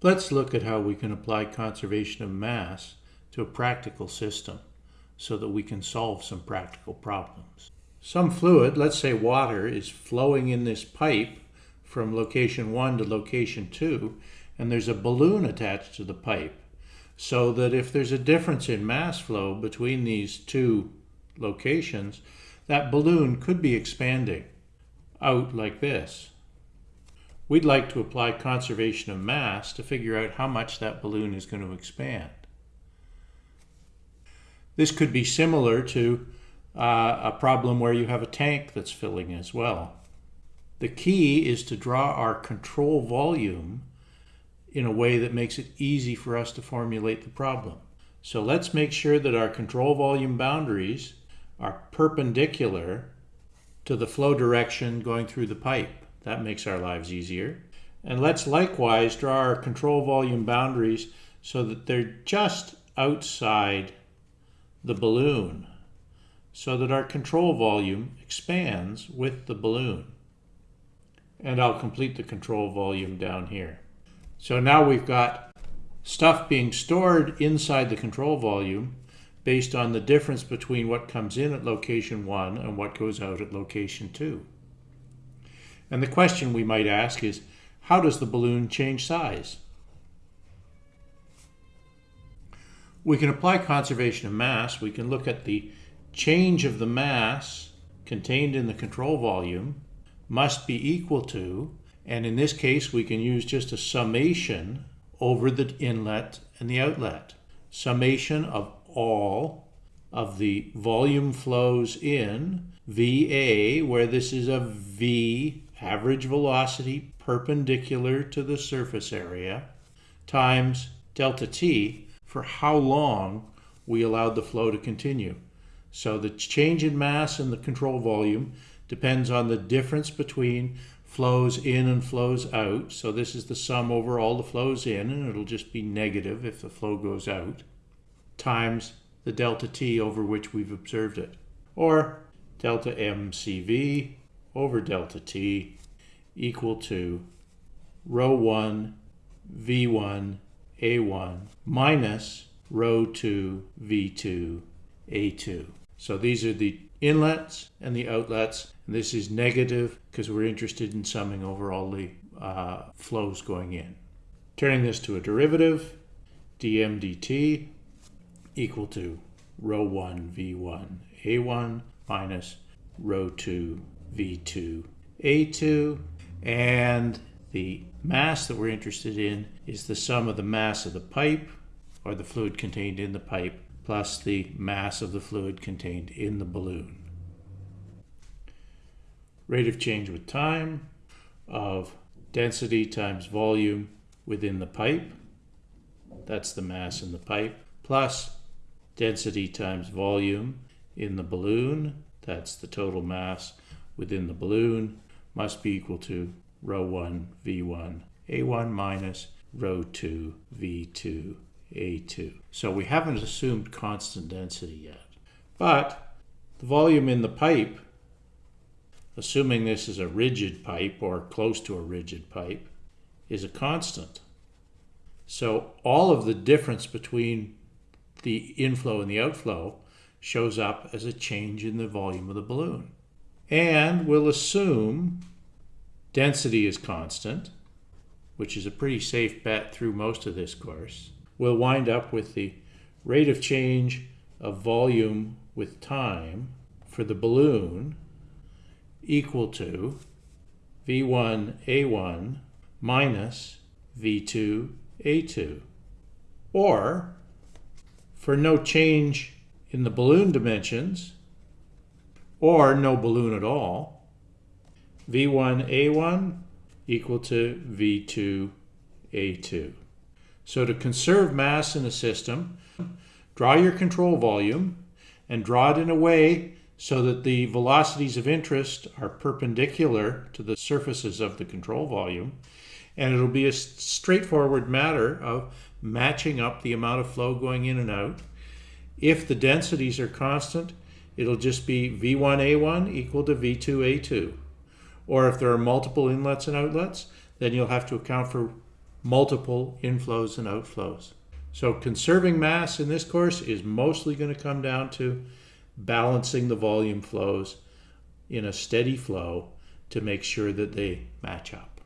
Let's look at how we can apply conservation of mass to a practical system so that we can solve some practical problems. Some fluid, let's say water, is flowing in this pipe from location 1 to location 2 and there's a balloon attached to the pipe so that if there's a difference in mass flow between these two locations, that balloon could be expanding out like this. We'd like to apply conservation of mass to figure out how much that balloon is going to expand. This could be similar to uh, a problem where you have a tank that's filling as well. The key is to draw our control volume in a way that makes it easy for us to formulate the problem. So let's make sure that our control volume boundaries are perpendicular to the flow direction going through the pipe. That makes our lives easier. And let's likewise draw our control volume boundaries so that they're just outside the balloon so that our control volume expands with the balloon. And I'll complete the control volume down here. So now we've got stuff being stored inside the control volume based on the difference between what comes in at location 1 and what goes out at location 2. And the question we might ask is, how does the balloon change size? We can apply conservation of mass. We can look at the change of the mass contained in the control volume must be equal to, and in this case we can use just a summation over the inlet and the outlet. Summation of all of the volume flows in, VA, where this is a V average velocity perpendicular to the surface area times delta t for how long we allowed the flow to continue. So the change in mass and the control volume depends on the difference between flows in and flows out. So this is the sum over all the flows in, and it'll just be negative if the flow goes out, times the delta t over which we've observed it. Or delta mcv over delta t equal to rho 1 v1 a1 minus rho 2 v2 a2. So these are the inlets and the outlets. And this is negative because we're interested in summing over all the uh, flows going in. Turning this to a derivative, dm dt equal to rho 1 v1 a1 minus rho 2 v2 a2 and the mass that we're interested in is the sum of the mass of the pipe or the fluid contained in the pipe plus the mass of the fluid contained in the balloon. Rate of change with time of density times volume within the pipe, that's the mass in the pipe, plus density times volume in the balloon, that's the total mass within the balloon, must be equal to rho 1 v1 a1 minus rho 2 v2 a2. So we haven't assumed constant density yet. But the volume in the pipe, assuming this is a rigid pipe or close to a rigid pipe, is a constant. So all of the difference between the inflow and the outflow shows up as a change in the volume of the balloon. And we'll assume density is constant, which is a pretty safe bet through most of this course we'll wind up with the rate of change of volume with time for the balloon equal to V1 A1 minus V2 A2. Or, for no change in the balloon dimensions, or no balloon at all, V1 A1 equal to V2 A2. So to conserve mass in a system, draw your control volume and draw it in a way so that the velocities of interest are perpendicular to the surfaces of the control volume. And it'll be a straightforward matter of matching up the amount of flow going in and out. If the densities are constant, it'll just be V1A1 equal to V2A2. Or if there are multiple inlets and outlets, then you'll have to account for multiple inflows and outflows. So conserving mass in this course is mostly going to come down to balancing the volume flows in a steady flow to make sure that they match up.